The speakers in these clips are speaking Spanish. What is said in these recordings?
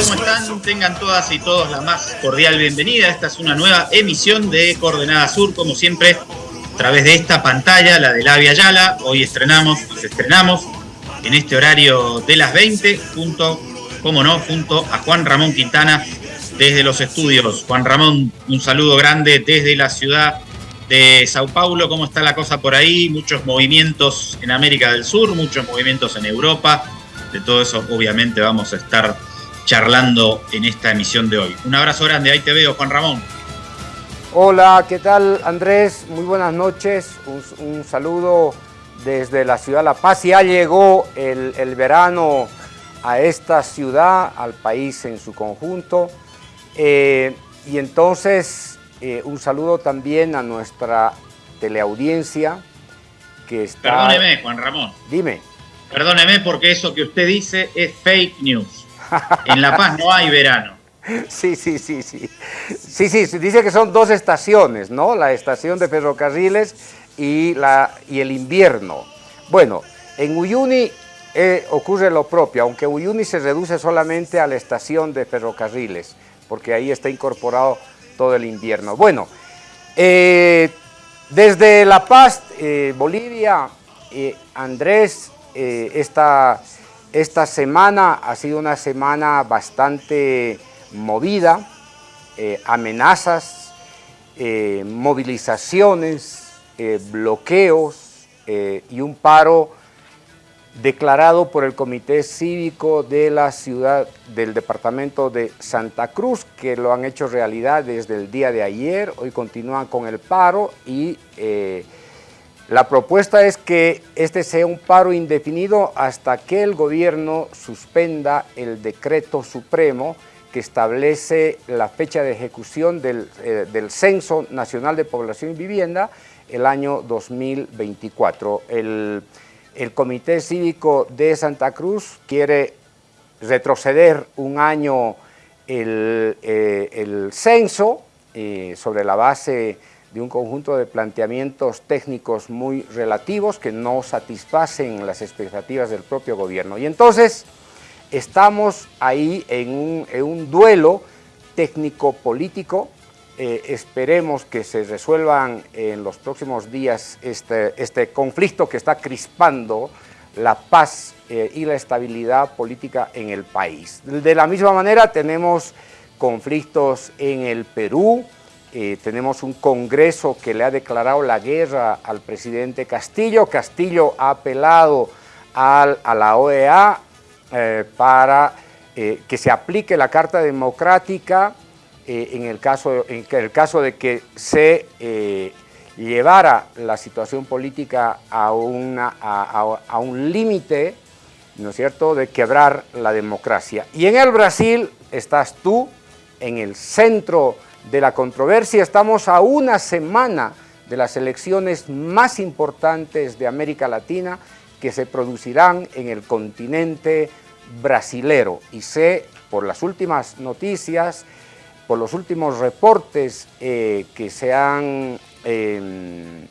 ¿Cómo están? Tengan todas y todos la más cordial bienvenida. Esta es una nueva emisión de Coordenada Sur, como siempre, a través de esta pantalla, la de la Via Yala. Hoy estrenamos, nos estrenamos en este horario de las 20, junto, como no, junto a Juan Ramón Quintana desde los estudios. Juan Ramón, un saludo grande desde la ciudad de Sao Paulo. ¿Cómo está la cosa por ahí? Muchos movimientos en América del Sur, muchos movimientos en Europa. De todo eso, obviamente, vamos a estar charlando en esta emisión de hoy. Un abrazo grande, ahí te veo, Juan Ramón. Hola, ¿qué tal Andrés? Muy buenas noches, un, saludo desde la ciudad de La Paz. Ya llegó el, verano a esta ciudad, al país en su conjunto. Eh, y entonces eh, un saludo también a nuestra teleaudiencia que está... Perdóneme, Juan Ramón. Dime. Perdóneme porque eso que usted dice es fake news. En La Paz no hay verano. Sí, sí, sí, sí. Sí, sí, dice que son dos estaciones, ¿no? La estación de ferrocarriles y, la, y el invierno. Bueno, en Uyuni eh, ocurre lo propio, aunque Uyuni se reduce solamente a la estación de ferrocarriles, porque ahí está incorporado todo el invierno. Bueno, eh, desde La Paz, eh, Bolivia, Andrés, esta esta semana ha sido una semana bastante movida, eh, amenazas, eh, movilizaciones, eh, bloqueos y un paro declarado por el Comité Cívico de la ciudad del departamento de Santa Cruz, que lo han hecho realidad desde el día de ayer, hoy continúan con el paro y la propuesta es que este sea un paro indefinido hasta que el gobierno suspenda el decreto supremo que establece la fecha de ejecución del, eh, Censo Nacional de Población y Vivienda el año 2024. El, Comité Cívico de Santa Cruz quiere retroceder un año el, eh, censo eh, sobre la base de un conjunto de planteamientos técnicos muy relativos que no satisfacen las expectativas del propio gobierno. Y entonces estamos ahí en un, duelo técnico-político, eh, esperemos que se resuelvan en los próximos días este, este conflicto que está crispando la paz eh, y la estabilidad política en el país. De la misma manera tenemos conflictos en el Perú, eh, tenemos un Congreso que le ha declarado la guerra al presidente Castillo. Castillo ha apelado a la OEA eh, para eh, que se aplique la Carta Democrática en, el caso, en el caso de que se llevara la situación política a, un límite, ¿no es cierto?, de quebrar la democracia. Y en el Brasil estás tú, en el centro de la controversia. Estamos a una semana de las elecciones más importantes de América Latina que se producirán en el continente brasilero. Y sé, por las últimas noticias, por los últimos reportes eh, que, se han, em,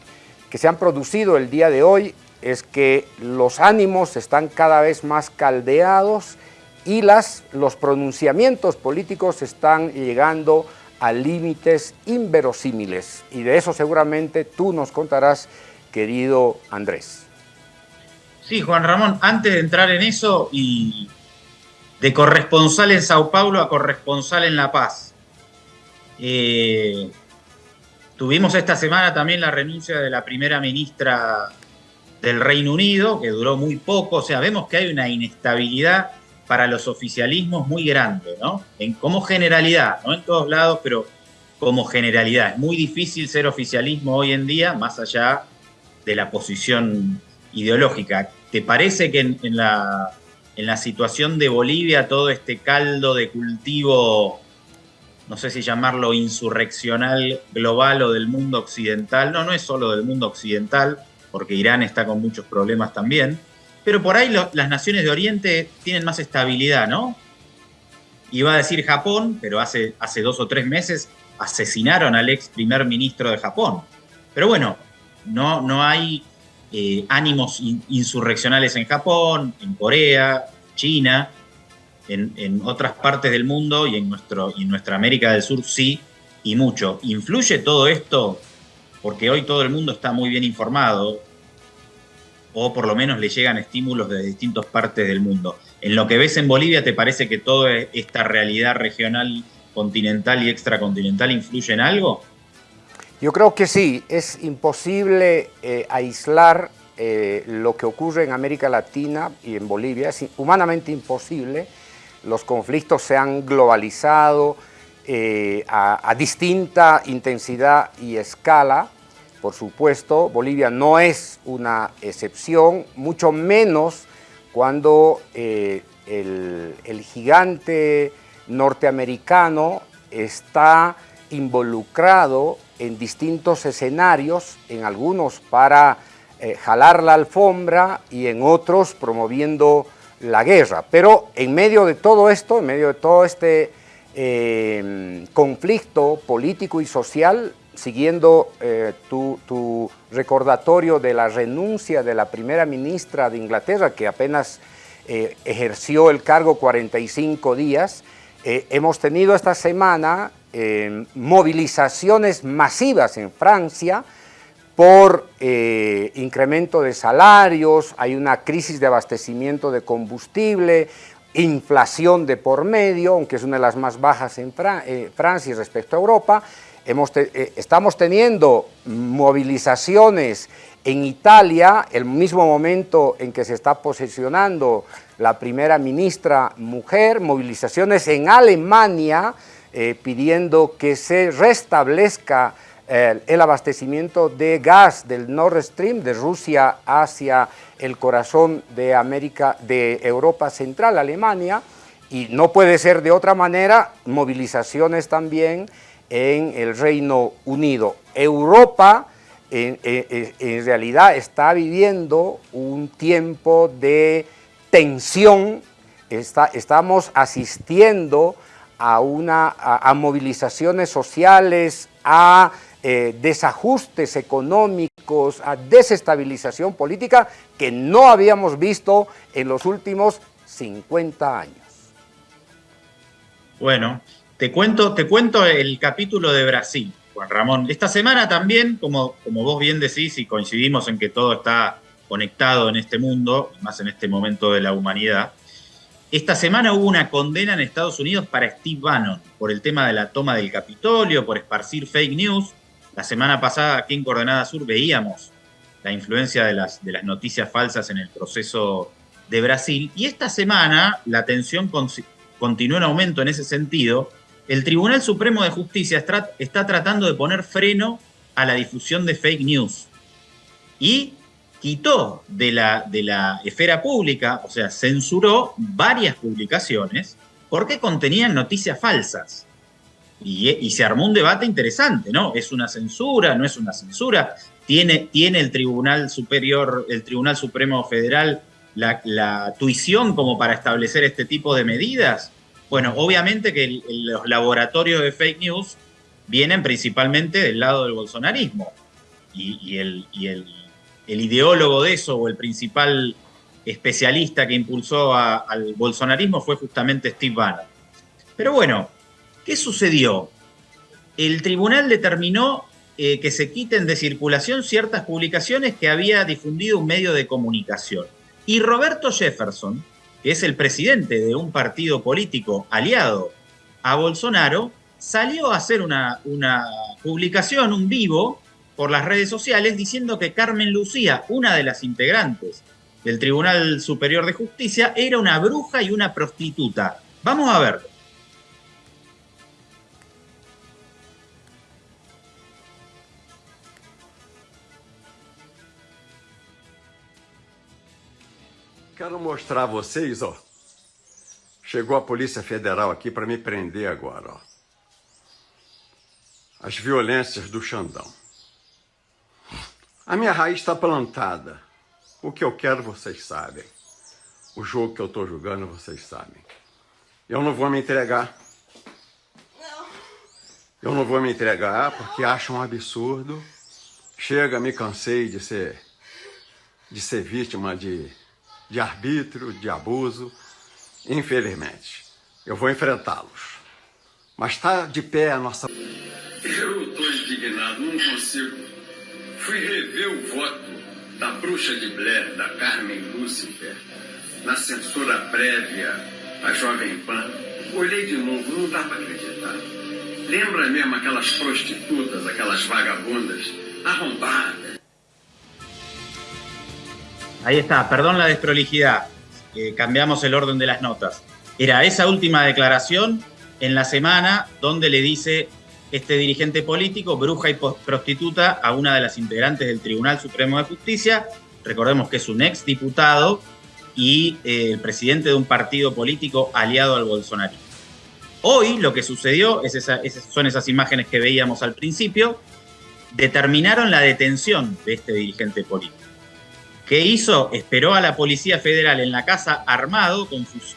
que se han producido el día de hoy, es que los ánimos están cada vez más caldeados y las, los pronunciamientos políticos están llegando a límites inverosímiles. Y de eso seguramente tú nos contarás, querido Andrés. Sí, Juan Ramón, antes de entrar en eso y de corresponsal en Sao Paulo a corresponsal en La Paz. Eh, tuvimos esta semana también la renuncia de la primera ministra del Reino Unido, que duró muy poco, o sea, vemos que hay una inestabilidad para los oficialismos muy grande, ¿no? En, como generalidad, no en todos lados, pero como generalidad. Es muy difícil ser oficialismo hoy en día, más allá de la posición ideológica. ¿Te parece que en, la, en la situación de Bolivia todo este caldo de cultivo, no sé si llamarlo insurreccional global o del mundo occidental, no, no es solo del mundo occidental, porque Irán está con muchos problemas también, pero por ahí las naciones de Oriente tienen más estabilidad, ¿no? Iba a decir Japón, pero hace, hace dos o tres meses asesinaron al ex primer ministro de Japón. Pero bueno, no, no hay eh, ánimos insurreccionales en Japón, en Corea, China. en, otras partes del mundo y en, nuestro, y en nuestra América del Sur sí, y mucho. ¿Influye todo esto? Porque hoy todo el mundo está muy bien informado, o por lo menos le llegan estímulos de distintas partes del mundo. En lo que ves en Bolivia, ¿te parece que toda esta realidad regional, continental y extracontinental influye en algo? Yo creo que sí, es imposible eh, aislar eh, lo que ocurre en América Latina y en Bolivia, es humanamente imposible. Los conflictos se han globalizado eh, a, a distinta intensidad y escala, por supuesto, Bolivia no es una excepción, mucho menos cuando eh, el, gigante norteamericano está involucrado en distintos escenarios, en algunos para eh, jalar la alfombra y en otros promoviendo la guerra. Pero en medio de todo esto, en medio de todo este eh, conflicto político y social, siguiendo eh, tu, recordatorio de la renuncia de la primera ministra de Inglaterra, que apenas eh, ejerció el cargo 45 días, eh, hemos tenido esta semana movilizaciones masivas en Francia por incremento de salarios, hay una crisis de abastecimiento de combustible, inflación de por medio, aunque es una de las más bajas en Francia respecto a Europa, eh, estamos teniendo movilizaciones en Italia, el mismo momento en que se está posicionando la primera ministra mujer, movilizaciones en Alemania eh, pidiendo que se restablezca eh, el abastecimiento de gas del Nord Stream de Rusia hacia el corazón de América, de Europa Central, Alemania, y no puede ser de otra manera, movilizaciones también en el Reino Unido. Europa en, realidad está viviendo un tiempo de tensión, estamos asistiendo a, una, a, movilizaciones sociales, a eh, desajustes económicos, a desestabilización política que no habíamos visto en los últimos 50 años. Bueno, te cuento, te cuento el capítulo de Brasil, Juan Ramón. Esta semana también, como, como vos bien decís y coincidimos en que todo está conectado en este mundo, más en este momento de la humanidad, esta semana hubo una condena en Estados Unidos para Steve Bannon por el tema de la toma del Capitolio, por esparcir fake news. La semana pasada aquí en Coordenada Sur veíamos la influencia de las, de las noticias falsas en el proceso de Brasil. Y esta semana la tensión continúa en aumento en ese sentido el Tribunal Supremo de Justicia está tratando de poner freno a la difusión de fake news y quitó de la, de la esfera pública, o sea, censuró varias publicaciones porque contenían noticias falsas. Y, se armó un debate interesante, ¿no? ¿Es una censura? ¿No es una censura? ¿Tiene, tiene el Tribunal Superior, el Tribunal Supremo Federal la, la tuición como para establecer este tipo de medidas? Bueno, obviamente que los laboratorios de fake news vienen principalmente del lado del bolsonarismo. Y, el, ideólogo de eso, o el principal especialista que impulsó al bolsonarismo, fue justamente Steve Bannon. Pero bueno, ¿qué sucedió? El tribunal determinó eh, que se quiten de circulación ciertas publicaciones que había difundido un medio de comunicación. Y Roberto Jefferson, que es el presidente de un partido político aliado a Bolsonaro, salió a hacer una, una publicación, un vivo, por las redes sociales diciendo que Carmen Lucía, una de las integrantes del Tribunal Superior de Justicia, era una bruja y una prostituta. Vamos a verlo. Quero mostrar a vocês, ó. Chegou a Polícia Federal aqui para me prender agora, ó. As violências do Xandão. A minha raiz está plantada. O que eu quero, vocês sabem. O jogo que eu estou jogando, vocês sabem. Eu não vou me entregar. Eu não vou me entregar porque acho um absurdo. Chega, me cansei de ser de ser vítima de de arbítrio, de abuso. Infelizmente, eu vou enfrentá-los. Mas está de pé a nossa. Eu estou indignado, não consigo. Fui rever o voto da bruxa de Blair, da Carmen Lucifer, na censura prévia à Jovem Pan. Olhei de novo, não dá para acreditar. Lembra mesmo aquelas prostitutas, aquelas vagabundas arrombadas. Ahí está, perdón la desprolijidad, eh, cambiamos el orden de las notas. Era esa última declaración en la semana donde le dice este dirigente político, bruja y prostituta, a una de las integrantes del Tribunal Supremo de Justicia. Recordemos que es un ex diputado y eh, el presidente de un partido político aliado al Bolsonaro. Hoy lo que sucedió, es son esas imágenes que veíamos al principio, determinaron la detención de este dirigente político. ¿Qué hizo? Esperó a la Policía Federal en la casa armado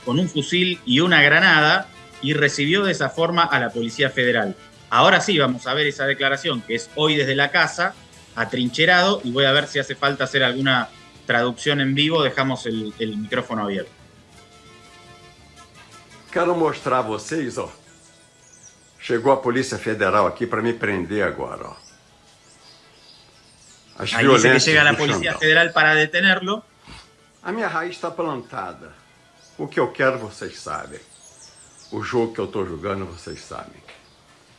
con, un fusil y una granada y recibió de esa forma a la Policía Federal. Ahora sí vamos a ver esa declaración que es hoy desde la casa, atrincherado, y voy a ver si hace falta hacer alguna traducción en vivo. Dejamos el, micrófono abierto. Quero mostrar a vocês, ó. Chegou a Polícia Federal aqui para me prender agora. As Ahí dice que llega la Policía Federal para detenerlo. A minha raiz está plantada. O que eu quero, vocês sabem. O jogo que eu estou jogando, vocês sabem.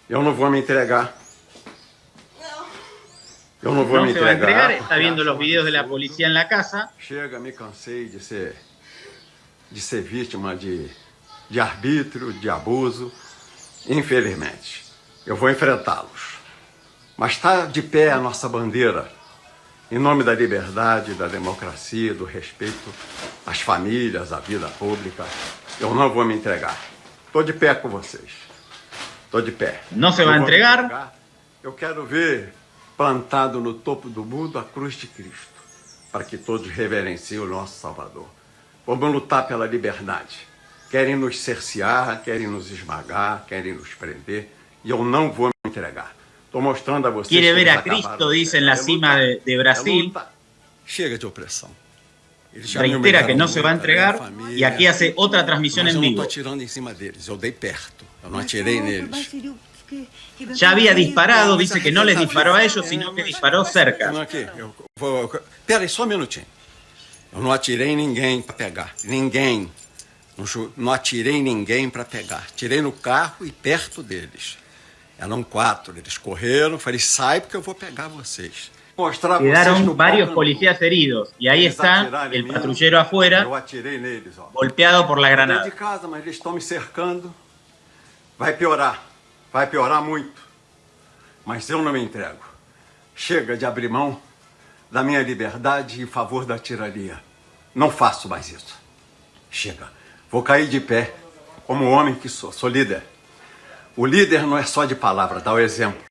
Eu não vou me entregar. Eu não vou no me entregar. entregar. Está videos de la policía en la casa. Chega, me cansei de ser, de ser vítima de, de arbítrio, de abuso. Infelizmente, eu vou enfrentá-los. Mas está de pé a nossa bandeira, em nome da liberdade, da democracia, do respeito às famílias, à vida pública. Eu não vou me entregar. Estou de pé com vocês. Estou de pé. Não se vai entregar? entregar? Eu quero ver plantado no topo do mundo a cruz de Cristo, para que todos reverenciem o nosso Salvador. Vamos lutar pela liberdade. Querem nos cercear, querem nos esmagar, querem nos prender, e eu não vou me entregar. Estou mostrando a vocês. Quiere ver a Cristo, dice en la cima de, de Brasil. Chega de opressão. reitera que no se va a entregar y aquí hace otra transmisión en vivo. Ya había disparado, dice que no les disparó a ellos, sino que disparó cerca. Peraí, só um minutinho. Eu não atirei ninguém para pegar. Ninguém. Não atirei ninguém para pegar. Tirei no carro e perto deles. Eram quatro. Eles correram. Falei, sai porque eu vou pegar vocês. Quedaron varios policías heridos y ahí está el patrullero afuera, golpeado por la granada. de casa, mas eles estão me cercando. Vai piorar, vai piorar muito. Mas eu não me entrego. Chega de abrir mão da minha liberdade em favor da tirania. Não faço mais isso. Chega. Vou cair de pé, como homem que sou. Sou líder. O líder não é só de palavra, dá o exemplo.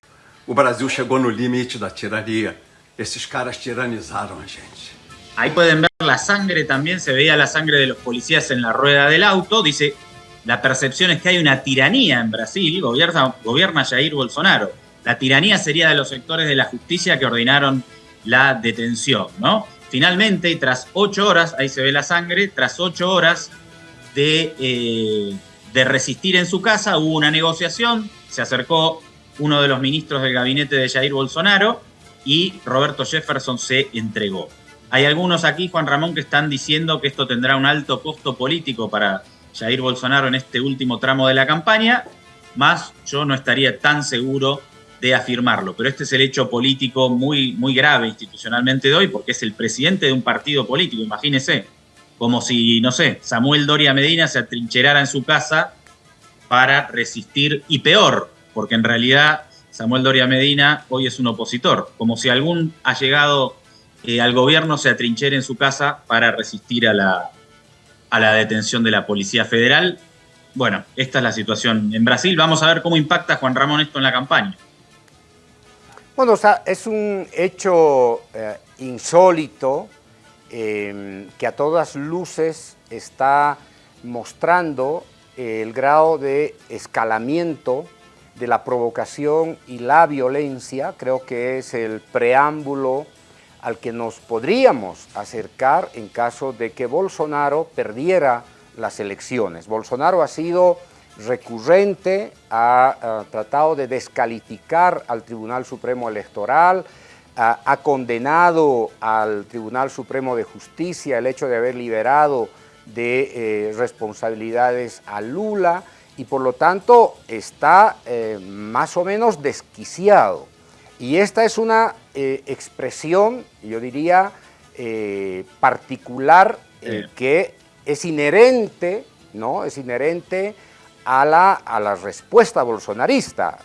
O Brasil chegou no limite da tirania. Esos caras tiranizaron a gente. Ahí pueden ver la sangre también, se veía la sangre de los policías en la rueda del auto. Dice, la percepción es que hay una tiranía en Brasil, gobierna, gobierna Jair Bolsonaro. La tiranía sería de los sectores de la justicia que ordenaron la detención, ¿no? Finalmente, tras ocho horas, ahí se ve la sangre, tras ocho horas de, eh, de resistir en su casa, hubo una negociación, se acercó uno de los ministros del gabinete de Jair Bolsonaro, y Roberto Jefferson se entregó. Hay algunos aquí, Juan Ramón, que están diciendo que esto tendrá un alto costo político para Jair Bolsonaro en este último tramo de la campaña, más yo no estaría tan seguro de afirmarlo. Pero este es el hecho político muy, muy grave institucionalmente de hoy, porque es el presidente de un partido político, imagínese, como si, no sé, Samuel Doria Medina se atrincherara en su casa para resistir, y peor, porque en realidad Samuel Doria Medina hoy es un opositor, como si algún ha llegado eh, al gobierno se atrinchera en su casa para resistir a la, a la detención de la Policía Federal. Bueno, esta es la situación en Brasil. Vamos a ver cómo impacta Juan Ramón esto en la campaña. Bueno, o sea, es un hecho eh, insólito eh, que a todas luces está mostrando el grado de escalamiento de la provocación y la violencia, creo que es el preámbulo al que nos podríamos acercar en caso de que Bolsonaro perdiera las elecciones. Bolsonaro ha sido recurrente, ha, tratado de descalificar al Tribunal Supremo Electoral, ha, condenado al Tribunal Supremo de Justicia el hecho de haber liberado de eh, responsabilidades a Lula y por lo tanto está eh, más o menos desquiciado. Y esta es una eh, expresión, yo diría, particular que es inherente, ¿no? Es inherente a la, a la respuesta bolsonarista,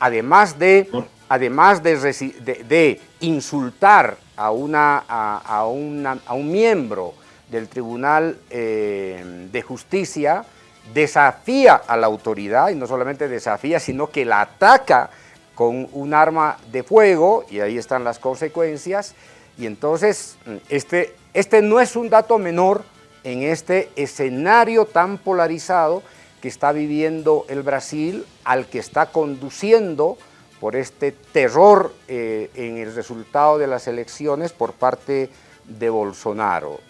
además de además de, insultar a, una, a, un miembro del Tribunal eh, de Justicia, desafía a la autoridad, y no solamente desafía, sino que la ataca con un arma de fuego, y ahí están las consecuencias, y entonces este, este no es un dato menor en este escenario tan polarizado que está viviendo el Brasil, al que está conduciendo por este terror eh, en el resultado de las elecciones por parte de Bolsonaro.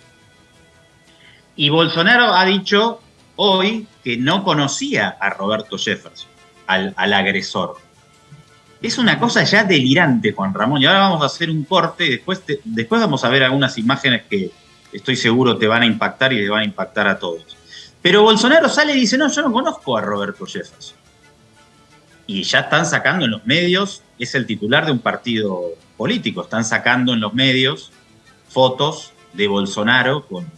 Y Bolsonaro ha dicho hoy que no conocía a Roberto Jefferson, al, agresor. Es una cosa ya delirante, Juan Ramón. Y ahora vamos a hacer un corte después, después vamos a ver algunas imágenes que estoy seguro te van a impactar y te van a impactar a todos. Pero Bolsonaro sale y dice, no, yo no conozco a Roberto Jefferson y ya están sacando en los medios, es el titular de un partido político, están sacando en los medios fotos de Bolsonaro con,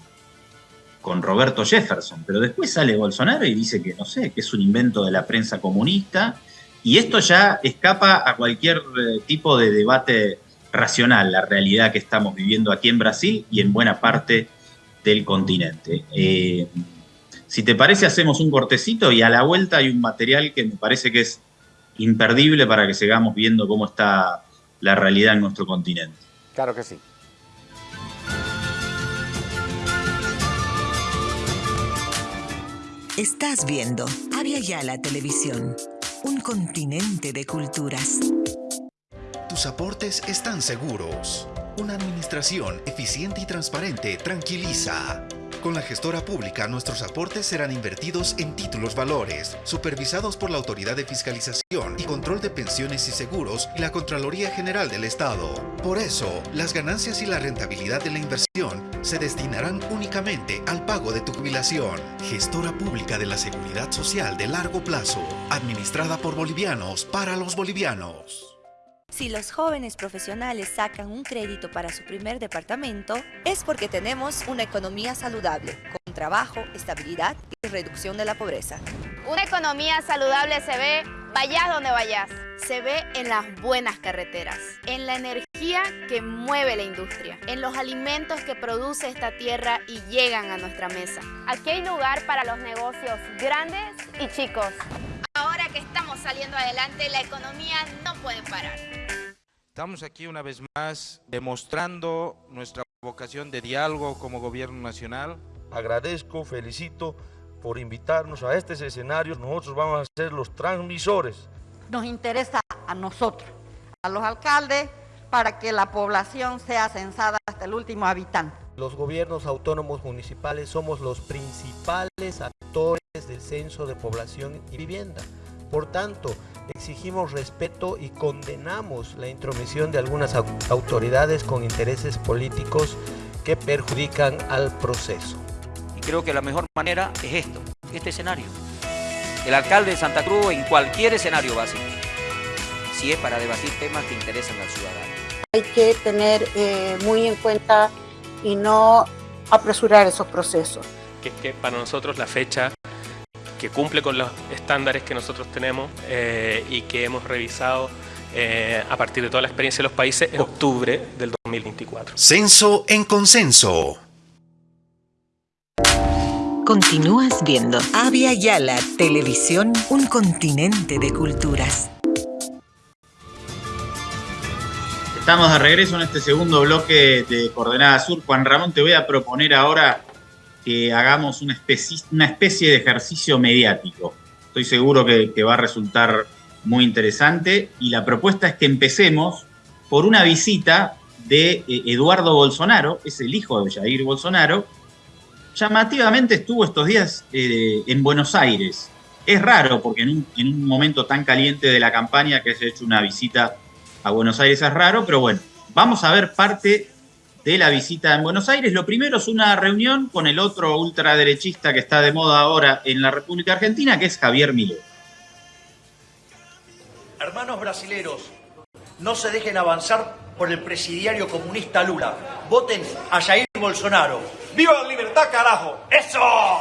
con Roberto Jefferson, pero después sale Bolsonaro y dice que no sé, que es un invento de la prensa comunista, y esto ya escapa a cualquier eh, tipo de debate racional, la realidad que estamos viviendo aquí en Brasil y en buena parte del continente. Eh, si te parece, hacemos un cortecito y a la vuelta hay un material que me parece que es imperdible para que sigamos viendo cómo está la realidad en nuestro continente. Claro que sí. Estás viendo Avia Yala Televisión, un continente de culturas. Tus aportes están seguros. Una administración eficiente y transparente tranquiliza. Con la gestora pública, nuestros aportes serán invertidos en títulos valores, supervisados por la Autoridad de Fiscalización y Control de Pensiones y Seguros y la Contraloría General del Estado. Por eso, las ganancias y la rentabilidad de la inversión se destinarán únicamente al pago de tu jubilación. Gestora pública de la Seguridad Social de largo plazo, administrada por bolivianos para los bolivianos. Si los jóvenes profesionales sacan un crédito para su primer departamento, es porque tenemos una economía saludable, con trabajo, estabilidad y reducción de la pobreza. Una economía saludable se ve vayas donde vayas. Se ve en las buenas carreteras, en la energía que mueve la industria, en los alimentos que produce esta tierra y llegan a nuestra mesa. Aquí hay lugar para los negocios grandes y chicos. Ahora que estamos saliendo adelante, la economía no puede parar. Estamos aquí una vez más demostrando nuestra vocación de diálogo como gobierno nacional. Agradezco, felicito por invitarnos a este escenario. Nosotros vamos a ser los transmisores. Nos interesa a nosotros, a los alcaldes, para que la población sea censada hasta el último habitante. Los gobiernos autónomos municipales somos los principales actores del censo de población y vivienda. Por tanto, exigimos respeto y condenamos la intromisión de algunas autoridades con intereses políticos que perjudican al proceso. Y creo que la mejor manera es esto, este escenario. El alcalde de Santa Cruz en cualquier escenario básico, si es para debatir temas que interesan al ciudadano. Hay que tener eh, muy en cuenta y no apresurar esos procesos. Que, que para nosotros la fecha que cumple con los estándares que nosotros tenemos eh, y que hemos revisado eh, a partir de toda la experiencia de los países en octubre del 2024. Censo en consenso. Continúas viendo Avia Yala Televisión, un continente de culturas. Estamos de regreso en este segundo bloque de Coordenada Sur. Juan Ramón, te voy a proponer ahora que hagamos una especie, de ejercicio mediático. Estoy seguro que, va a resultar muy interesante y la propuesta es que empecemos por una visita de eh, Eduardo Bolsonaro, es el hijo de Jair Bolsonaro, llamativamente estuvo estos días eh, en Buenos Aires. Es raro porque en un, en un momento tan caliente de la campaña que se ha hecho una visita a Buenos Aires es raro, pero bueno, vamos a ver parte de la visita en Buenos Aires. Lo primero es una reunión con el otro ultraderechista que está de moda ahora en la República Argentina, que es Javier Milei. Hermanos brasileros, no se dejen avanzar por el presidiario comunista Lula. Voten a Jair Bolsonaro. ¡Viva la libertad, carajo! ¡Eso!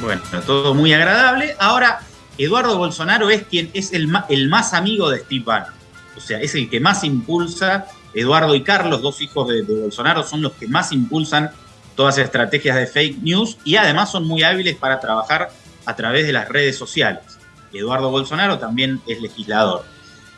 Bueno, todo muy agradable. Ahora, Eduardo Bolsonaro es quien es el, el más amigo de Steve Bannon. O sea, es el que más impulsa. Eduardo y Carlos, dos hijos de, Bolsonaro, son los que más impulsan todas las estrategias de fake news y además son muy hábiles para trabajar a través de las redes sociales. Eduardo Bolsonaro también es legislador.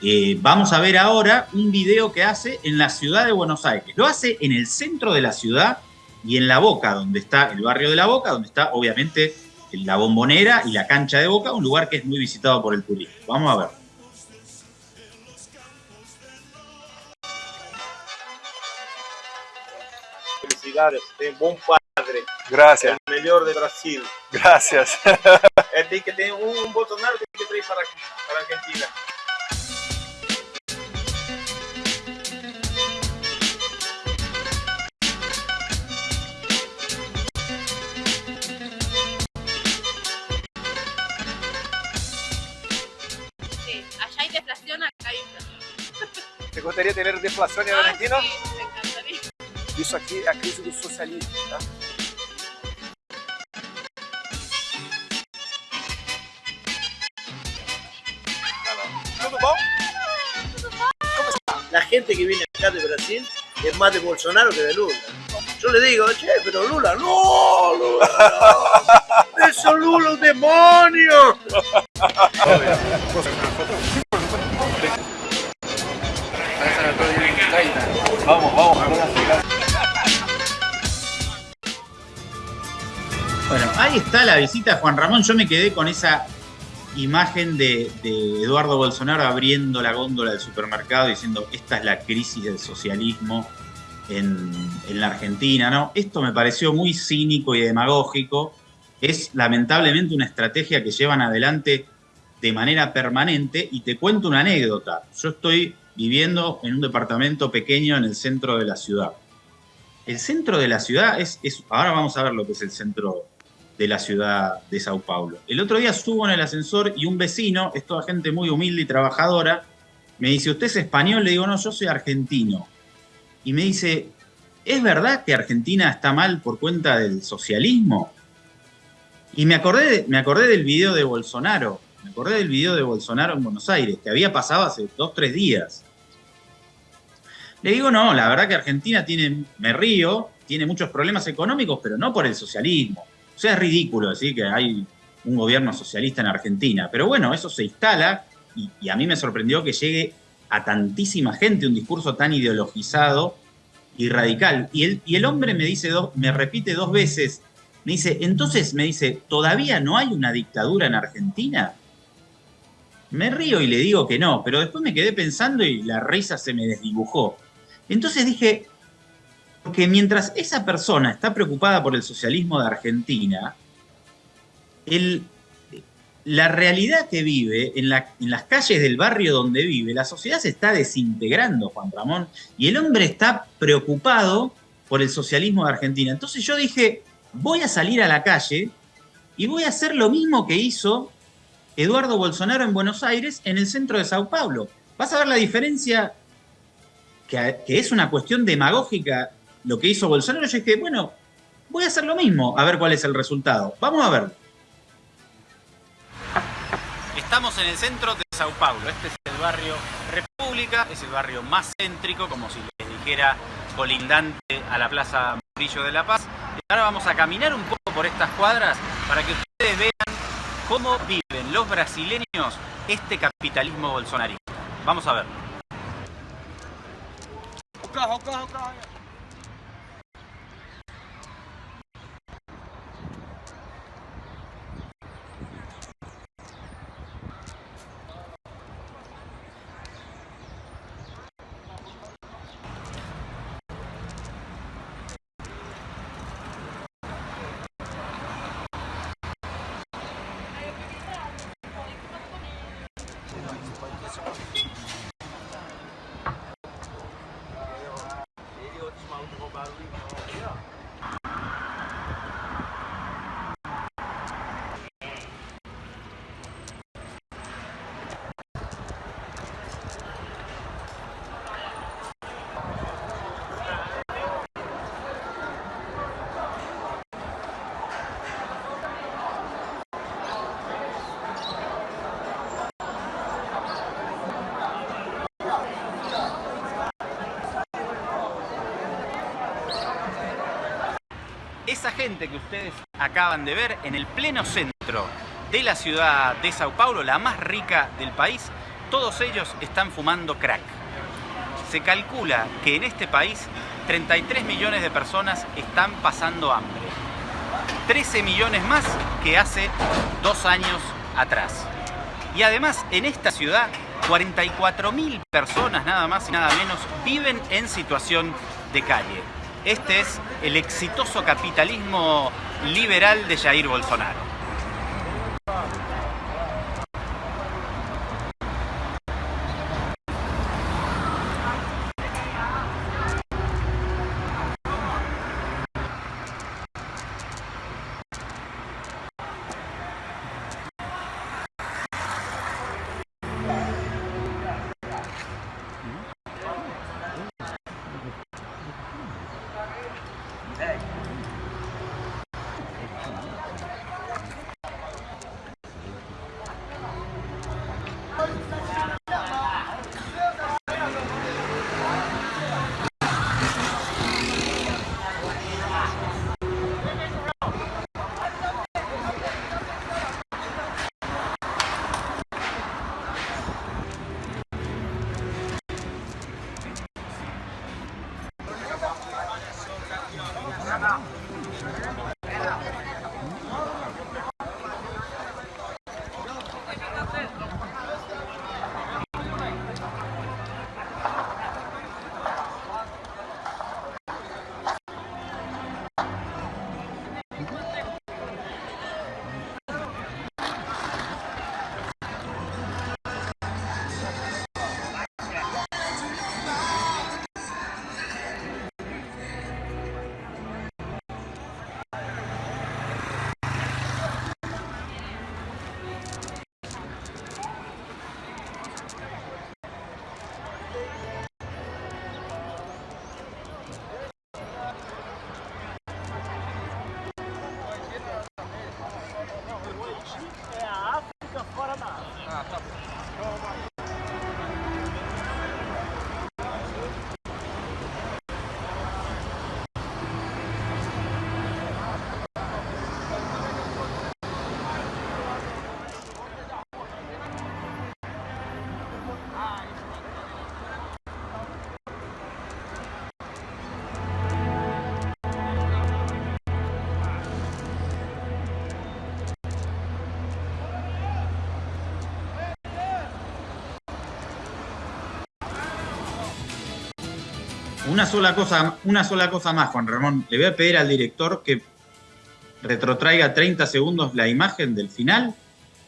Eh, vamos a ver ahora un video que hace en la ciudad de Buenos Aires. Lo hace en el centro de la ciudad y en La Boca, donde está el barrio de La Boca, donde está obviamente la bombonera y la cancha de Boca, un lugar que es muy visitado por el turismo. Vamos a ver. Felicidades, tem bom padre. Gracias. El melhor de Brasil. Gracias. É, tem que ter um, um Bolsonaro tem que trazer para, para a Argentina. Sí, allá hay deflación, acá hay inflación. ¿Te gustaría tener deflación en Ah, Argentina? sí. Isso aqui a crise do socialismo, tá? La gente que viene acá de Brasil es más de Bolsonaro que de Lula. Yo le digo, che, pero Lula, no, Lula, no. Eso Lula, un demonio. Vamos, vamos. Bueno, ahí está la visita Juan Ramón. Yo me quedé con esa imagen de, Eduardo Bolsonaro abriendo la góndola del supermercado diciendo esta es la crisis del socialismo en, la Argentina, ¿no? Esto me pareció muy cínico y demagógico. Es lamentablemente una estrategia que llevan adelante de manera permanente y te cuento una anécdota. Yo estoy viviendo en un departamento pequeño en el centro de la ciudad. El centro de la ciudad es- ahora vamos a ver lo que es el centro de la ciudad de Sao Paulo. El otro día subo en el ascensor y un vecino, es toda gente muy humilde y trabajadora, me dice, ¿usted es español? Le digo, no, yo soy argentino. Y me dice, ¿es verdad que Argentina está mal por cuenta del socialismo? Y me acordé, me acordé del video de Bolsonaro, me acordé del video de Bolsonaro en Buenos Aires, que había pasado hace dos, tres días. Le digo, no, la verdad que Argentina tiene, me río, tiene muchos problemas económicos, pero no por el socialismo. O sea, es ridículo decir que hay un gobierno socialista en Argentina. Pero bueno, eso se instala y, a mí me sorprendió que llegue a tantísima gente un discurso tan ideologizado y radical. Y el, y el hombre me dice, me repite dos veces, me dice, entonces me dice, ¿todavía no hay una dictadura en Argentina? Me río y le digo que no, pero después me quedé pensando y la risa se me desdibujó. Entonces dije, porque mientras esa persona está preocupada por el socialismo de Argentina, el- la realidad que vive en, la- en las calles del barrio donde vive, la sociedad se está desintegrando, Juan Ramón, y el hombre está preocupado por el socialismo de Argentina. Entonces yo dije, voy a salir a la calle y voy a hacer lo mismo que hizo Eduardo Bolsonaro en Buenos Aires, en el centro de Sao Paulo. Vas a ver la diferencia, que es una cuestión demagógica lo que hizo Bolsonaro. Yo dije, bueno, voy a hacer lo mismo, a ver cuál es el resultado. Vamos a ver. Estamos en el centro de Sao Paulo. Este es el barrio República, es el barrio más céntrico, como si les dijera colindante a la Plaza Murillo de la Paz. Y ahora vamos a caminar un poco por estas cuadras para que ustedes vean cómo viven los brasileños este capitalismo bolsonarista. Vamos a ver. esa gente que ustedes acaban de ver en el pleno centro de la ciudad de Sao Paulo, la más rica del país, todos ellos están fumando crack. Se calcula que en este país 33 millones de personas están pasando hambre. 13 millones más que hace dos años atrás. Y además en esta ciudad 44 mil personas nada más y nada menos viven en situación de calle. Este es el exitoso capitalismo liberal de Jair Bolsonaro. Una sola cosa, una sola cosa más, Juan Ramón. Le voy a pedir al director que retrotraiga 30 segundos la imagen del final.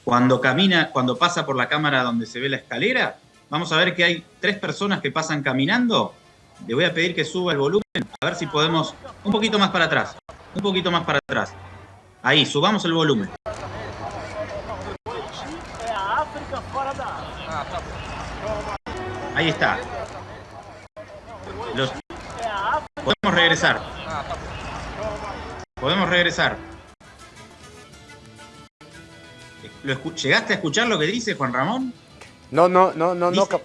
Cuando camina, cuando pasa por la cámara donde se ve la escalera, vamos a ver que hay tres personas que pasan caminando. Le voy a pedir que suba el volumen, a ver si podemos un poquito más para atrás. Un poquito más para atrás. Ahí, subamos el volumen. Ahí está. Podemos regresar. Podemos regresar. ¿Llegaste a escuchar lo que dice Juan Ramón? No, no, no, no, dice, no.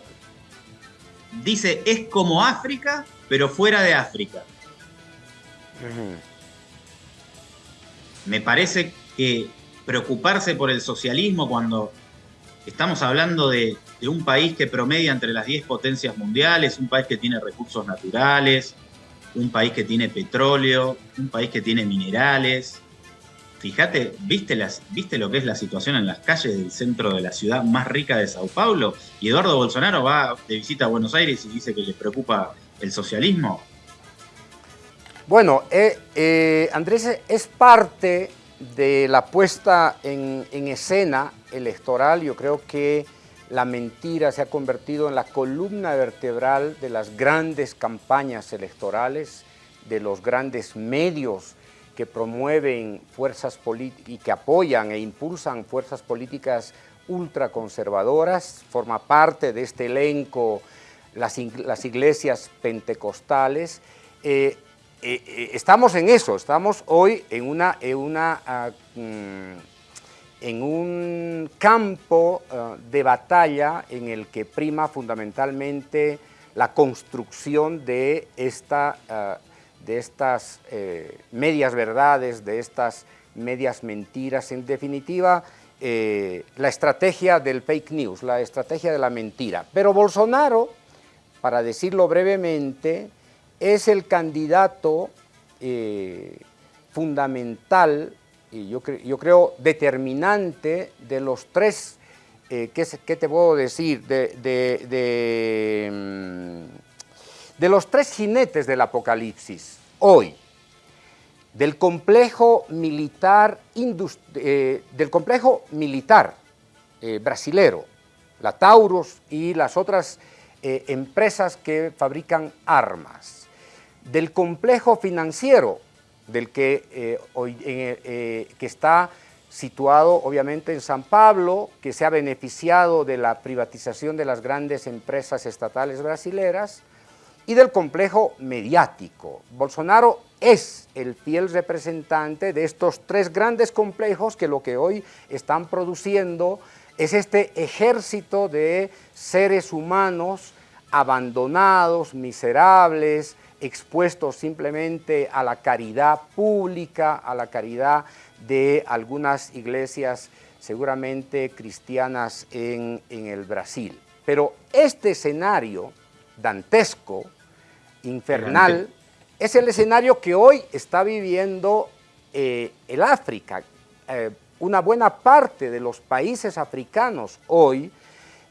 Dice, es como África, pero fuera de África. Me parece que preocuparse por el socialismo cuando estamos hablando de, un país que promedia entre las 10 potencias mundiales, un país que tiene recursos naturales, un país que tiene petróleo, un país que tiene minerales. Fíjate, ¿viste, las, ¿viste lo que es la situación en las calles del centro de la ciudad más rica de Sao Paulo? Y Eduardo Bolsonaro va de visita a Buenos Aires y dice que le preocupa el socialismo. Bueno, eh, eh, Andrés es parte de la puesta en escena electoral. Yo creo que la mentira se ha convertido en la columna vertebral de las grandes campañas electorales, de los grandes medios que promueven fuerzas políticas y que apoyan e impulsan fuerzas políticas ultraconservadoras, forma parte de este elenco las, iglesias pentecostales. Eh, eh, eh, estamos en eso, estamos hoy en una, una uh, en un campo uh, de batalla en el que prima fundamentalmente la construcción de esta, uh, de estas eh, medias verdades, de estas medias mentiras, en definitiva, eh, la estrategia del fake news, la estrategia de la mentira. Pero Bolsonaro, para decirlo brevemente, es el candidato eh, fundamental yo, yo, creo determinante de los tres, eh, ¿qué, ¿qué, te puedo decir? De, de, de, mm, de los tres jinetes del apocalipsis hoy del complejo militar, eh, del complejo militar eh, brasilero, la Taurus y las otras eh, empresas que fabrican armas, del complejo financiero, del que, hoy, que está situado obviamente en San Pablo, que se ha beneficiado de la privatización de las grandes empresas estatales brasileras, y del complejo mediático. Bolsonaro es el fiel representante de estos tres grandes complejos que lo que hoy están produciendo es este ejército de seres humanos abandonados, miserables, expuestos simplemente a la caridad pública, a la caridad de algunas iglesias seguramente cristianas en, en el Brasil. Pero este escenario dantesco, infernal, es el escenario que hoy está viviendo eh, el África. Eh, una buena parte de los países africanos hoy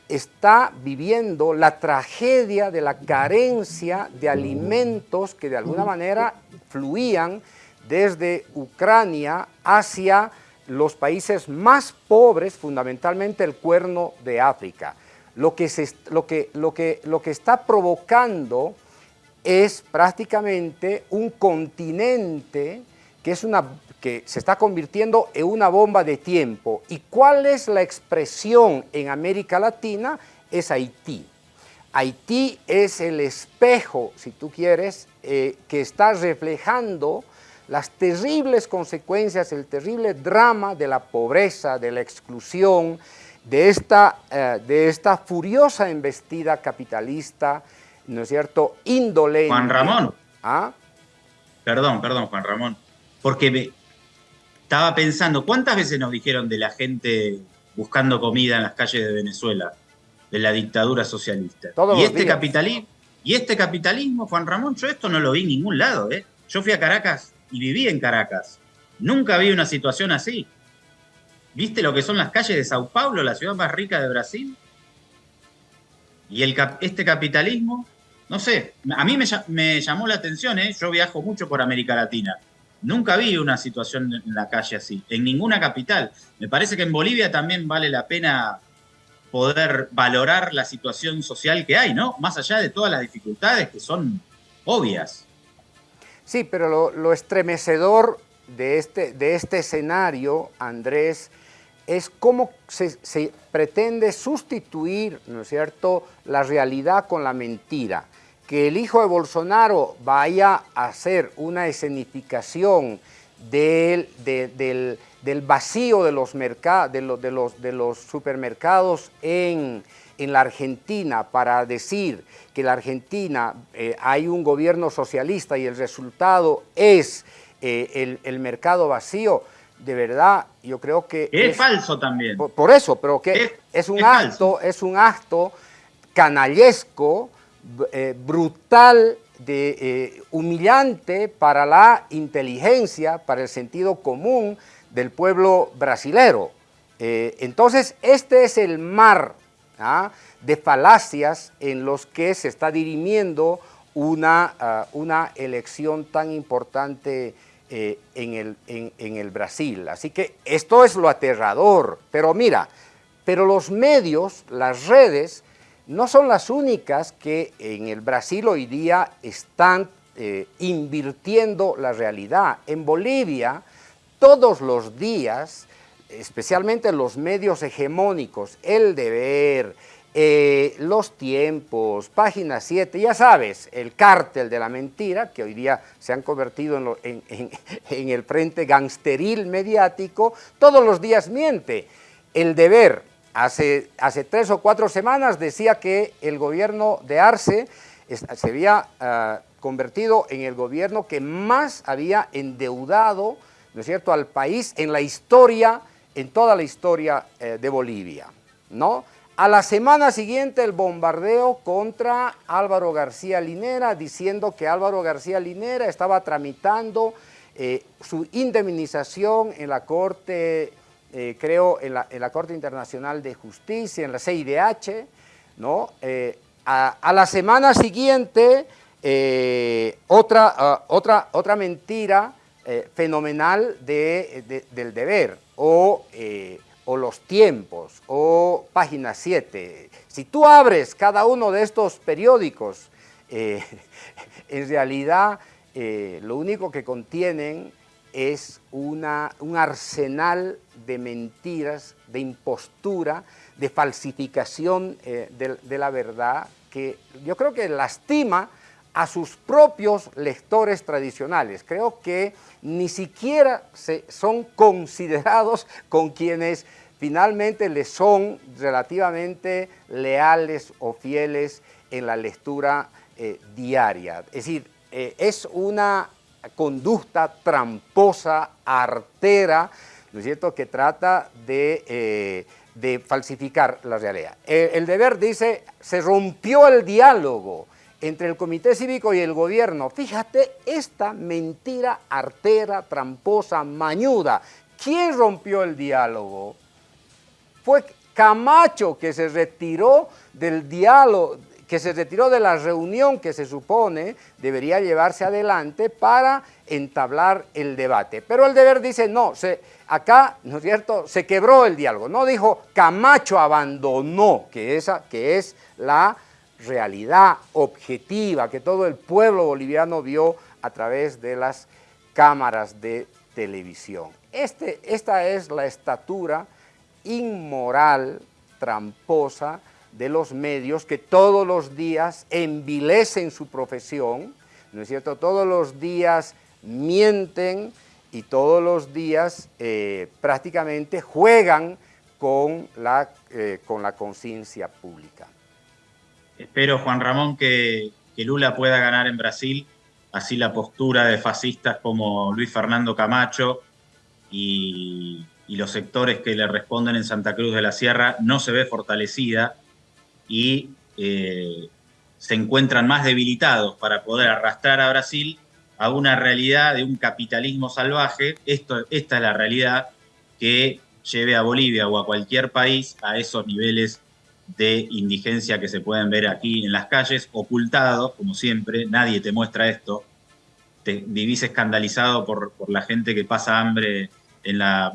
está viviendo la tragedia de la carencia de alimentos que de alguna manera fluían desde Ucrania hacia los países más pobres, fundamentalmente el cuerno de África. Lo que, se, lo que, lo que, lo que está provocando es prácticamente un continente que, es una, que se está convirtiendo en una bomba de tiempo. ¿Y cuál es la expresión en América Latina? Es Haití. Haití es el espejo, si tú quieres, eh, que está reflejando las terribles consecuencias, el terrible drama de la pobreza, de la exclusión, de esta, eh, de esta furiosa embestida capitalista ¿no es cierto?, indolente. Juan Ramón. ¿Ah? Perdón, perdón, Juan Ramón. Porque me estaba pensando, ¿cuántas veces nos dijeron de la gente buscando comida en las calles de Venezuela, de la dictadura socialista? y este capitalismo, y este capitalismo, Juan Ramón, yo esto no lo vi en ningún lado, ¿eh? Yo fui a Caracas y viví en Caracas. Nunca vi una situación así. ¿Viste lo que son las calles de Sao Paulo, la ciudad más rica de Brasil? Y el, este capitalismo no sé, a mí me, llamó la atención, ¿eh? yo viajo mucho por América Latina. Nunca vi una situación en la calle así, en ninguna capital. Me parece que en Bolivia también vale la pena poder valorar la situación social que hay, ¿no? Más allá de todas las dificultades que son obvias. Sí, pero lo, estremecedor de este, de este escenario, Andrés, es cómo se, se, pretende sustituir, ¿no es cierto?, la realidad con la mentira que el hijo de Bolsonaro vaya a hacer una escenificación del, del, vacío de los, de, los, de, los, de los supermercados en, en, la Argentina para decir que en la Argentina eh, hay un gobierno socialista y el resultado es eh, el, el, mercado vacío, de verdad yo creo que... Es, falso también. Por, eso, pero que es, un acto, es un acto canallesco, eh, brutal, de, eh, humillante para la inteligencia, para el sentido común del pueblo brasilero. Eh, entonces, este es el mar ¿ah? de falacias en los que se está dirimiendo una, ah, una elección tan importante en, el, en el Brasil. Así que esto es lo aterrador. Pero mira, pero los medios, las redes, no son las únicas que en el Brasil hoy día están eh, invirtiendo la realidad. En Bolivia, todos los días, especialmente los medios hegemónicos, El Deber, eh, Los Tiempos, Página 7, ya sabes, el cártel de la mentira, que hoy día se han convertido en, en el frente gangsteril mediático, todos los días miente. El Deber, Hace, tres o cuatro semanas decía que el gobierno de Arce se había ah, convertido en el gobierno que más había endeudado, ¿no es cierto?, al país en la historia, en toda la historia eh, de Bolivia, ¿no? A la semana siguiente el bombardeo contra Álvaro García Linera, diciendo que Álvaro García Linera estaba tramitando eh, su indemnización en la Corte, eh, creo, en la, Corte Internacional de Justicia, en la CIDH, ¿no? Eh, a, la semana siguiente, otra, ah, otra, otra mentira fenomenal de, del deber, o o los tiempos, o página 7. Si tú abres cada uno de estos periódicos, eh, en realidad eh, lo único que contienen es una, un arsenal de mentiras, de impostura, de falsificación eh, de, la verdad, que yo creo que lastima a sus propios lectores tradicionales. Creo que ni siquiera se, son considerados con quienes finalmente les son relativamente leales o fieles en la lectura eh, diaria. Es decir, eh, es una conducta tramposa, artera, ¿no es cierto?, que trata de, eh, falsificar la realidad. el deber dice, se rompió el diálogo entre el Comité Cívico y el gobierno. Fíjate esta mentira artera, tramposa, mañuda. ¿Quién rompió el diálogo? Fue Camacho que se retiró del diálogo, que se retiró de la reunión que se supone debería llevarse adelante para entablar el debate. Pero el deber dice, no, acá, ¿no es cierto?, se quebró el diálogo. No dijo Camacho abandonó, que, esa, que es la realidad objetiva que todo el pueblo boliviano vio a través de las cámaras de televisión. Este, esta es la estatura inmoral, tramposa de los medios que todos los días envilecen su profesión, ¿no es cierto? Todos los días mienten y todos los días eh, prácticamente juegan con la, eh, con la conciencia pública. Espero, Juan Ramón, que, que Lula pueda ganar en Brasil, así la postura de fascistas como Luis Fernando Camacho y y los sectores que le responden en Santa Cruz de la Sierra no se ve fortalecida y eh, se encuentran más debilitados para poder arrastrar a Brasil a una realidad de un capitalismo salvaje. Esto, esta es la realidad que lleve a Bolivia o a cualquier país a esos niveles de indigencia que se pueden ver aquí en las calles, ocultados, como siempre, nadie te muestra esto, te vivís escandalizado por, por la gente que pasa hambre en la,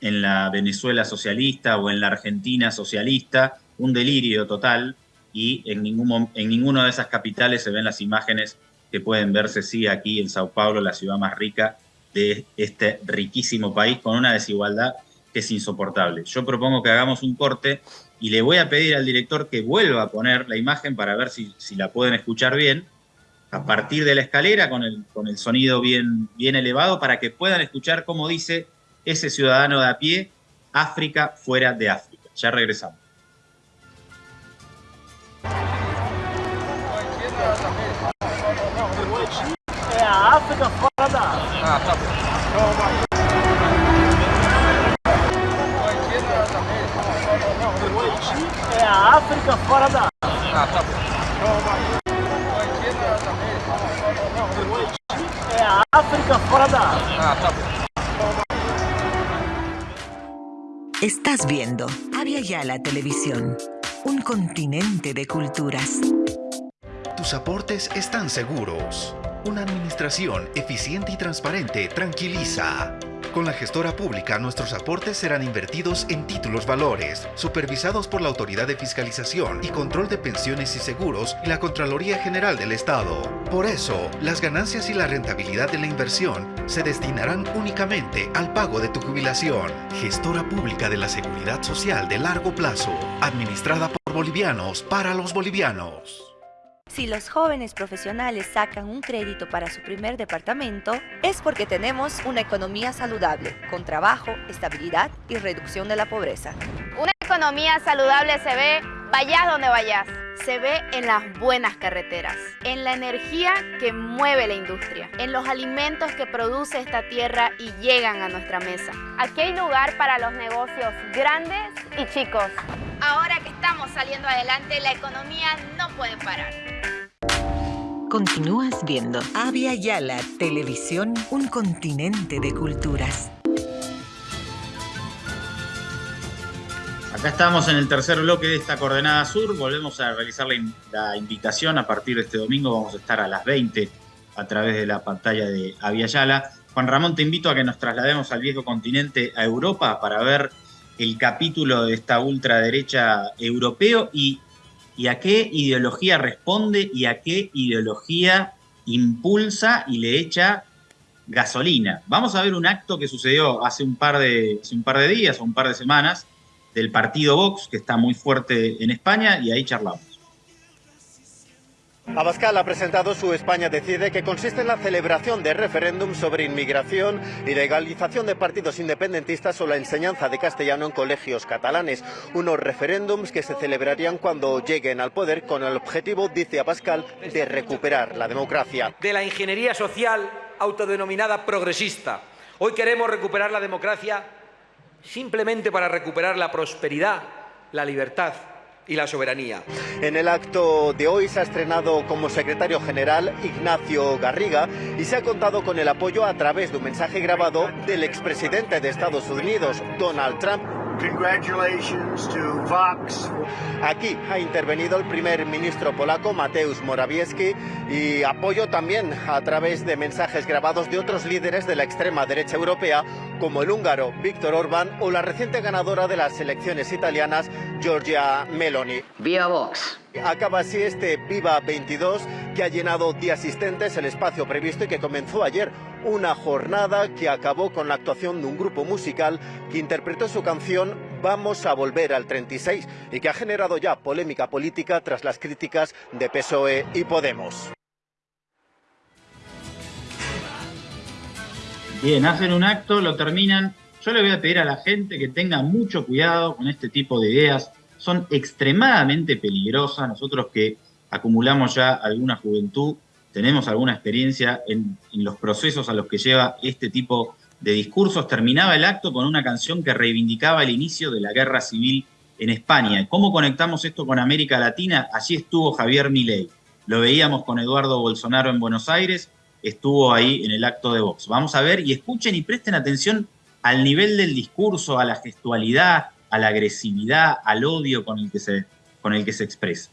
en la Venezuela socialista o en la Argentina socialista, un delirio total y en, ningún, en ninguna de esas capitales se ven las imágenes que pueden verse, sí, aquí en Sao Paulo, la ciudad más rica de este riquísimo país, con una desigualdad que es insoportable. Yo propongo que hagamos un corte y le voy a pedir al director que vuelva a poner la imagen para ver si, si la pueden escuchar bien, a partir de la escalera con el, con el sonido bien, bien elevado para que puedan escuchar cómo dice ese ciudadano de a pie, África fuera de África. Ya regresamos. Da Ah. Estás viendo Avia Yala Televisión, un continente de culturas. Tus aportes están seguros. Una administración eficiente y transparente tranquiliza. Con la gestora pública, nuestros aportes serán invertidos en títulos valores, supervisados por la Autoridad de Fiscalización y Control de Pensiones y Seguros y la Contraloría General del Estado. Por eso, las ganancias y la rentabilidad de la inversión se destinarán únicamente al pago de tu jubilación. Gestora pública de la Seguridad Social de largo plazo, administrada por bolivianos para los bolivianos. Si los jóvenes profesionales sacan un crédito para su primer departamento, es porque tenemos una economía saludable, con trabajo, estabilidad y reducción de la pobreza. Una economía saludable se ve, vayas donde vayas. se ve en las buenas carreteras, en la energía que mueve la industria, en los alimentos que produce esta tierra y llegan a nuestra mesa. Aquí hay lugar para los negocios grandes y chicos. Ahora que estamos saliendo adelante, la economía no puede parar. Continúas viendo Avia Yala Televisión, un continente de culturas. Acá estamos en el tercer bloque de esta coordenada sur. Volvemos a realizar la, invitación. A partir de este domingo vamos a estar a las 20 a través de la pantalla de Aviala. Juan Ramón, te invito a que nos traslademos al viejo continente, a Europa, para ver el capítulo de esta ultraderecha europeo y, a qué ideología responde y a qué ideología impulsa y le echa gasolina. Vamos a ver un acto que sucedió hace un par de días o un par de semanas del partido Vox, que está muy fuerte en España, y ahí charlamos. Abascal ha presentado su España Decide, que consiste en la celebración de referéndum sobre inmigración y legalización de partidos independentistas o la enseñanza de castellano en colegios catalanes. Unos referéndums que se celebrarían cuando lleguen al poder con el objetivo, dice Abascal, de recuperar la democracia. De la ingeniería social autodenominada progresista. Hoy queremos recuperar la democracia simplemente para recuperar la prosperidad, la libertad y la soberanía. En el acto de hoy se ha estrenado como secretario general Ignacio Garriga y se ha contado con el apoyo a través de un mensaje grabado del expresidente de Estados Unidos, Donald Trump. Congratulations to Vox. Aquí ha intervenido el primer ministro polaco Mateusz Morawiecki y apoyo también a través de mensajes grabados de otros líderes de la extrema derecha europea como el húngaro Víctor Orbán o la reciente ganadora de las elecciones italianas Giorgia Meloni. ¡Viva Vox! Acaba así este Viva 22 que ha llenado de asistentes el espacio previsto y que comenzó ayer una jornada que acabó con la actuación de un grupo musical que interpretó su canción Vamos a volver al 36 y que ha generado ya polémica política tras las críticas de PSOE y Podemos. Bien, hacen un acto, lo terminan. Yo le voy a pedir a la gente que tenga mucho cuidado con este tipo de ideas. Son extremadamente peligrosas. Nosotros que acumulamos ya alguna juventud, tenemos alguna experiencia en, los procesos a los que lleva este tipo de discursos. Terminaba el acto con una canción que reivindicaba el inicio de la guerra civil en España. ¿Cómo conectamos esto con América Latina? Allí estuvo Javier Milei. Lo veíamos con Eduardo Bolsonaro en Buenos Aires, estuvo ahí en el acto de Vox. Vamos a ver y escuchen y presten atención al nivel del discurso, a la gestualidad, a la agresividad, al odio con el que se, con el que se expresa.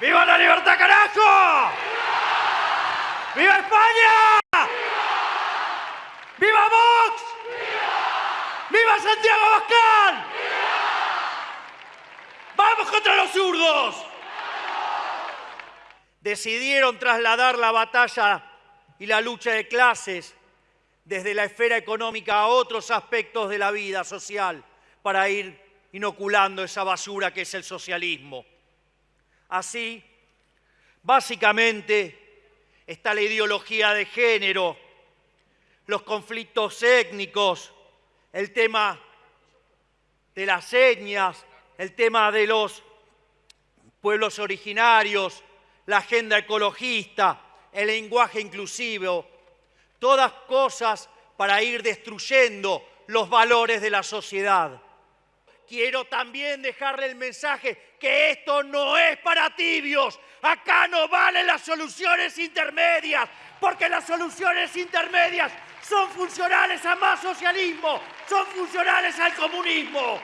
¡Viva la libertad, carajo! ¡Viva España! ¡Viva Vox! ¡Viva Santiago Abascal! ¡Vamos contra los zurdos! Decidieron trasladar la batalla y la lucha de clases desde la esfera económica a otros aspectos de la vida social para ir inoculando esa basura que es el socialismo. Así, básicamente, está la ideología de género, los conflictos étnicos, el tema de las señas, el tema de los pueblos originarios, la agenda ecologista, el lenguaje inclusivo, todas cosas para ir destruyendo los valores de la sociedad. Quiero también dejarle el mensaje que esto no es para tibios. Acá no valen las soluciones intermedias, porque las soluciones intermedias son funcionales a más socialismo, son funcionales al comunismo.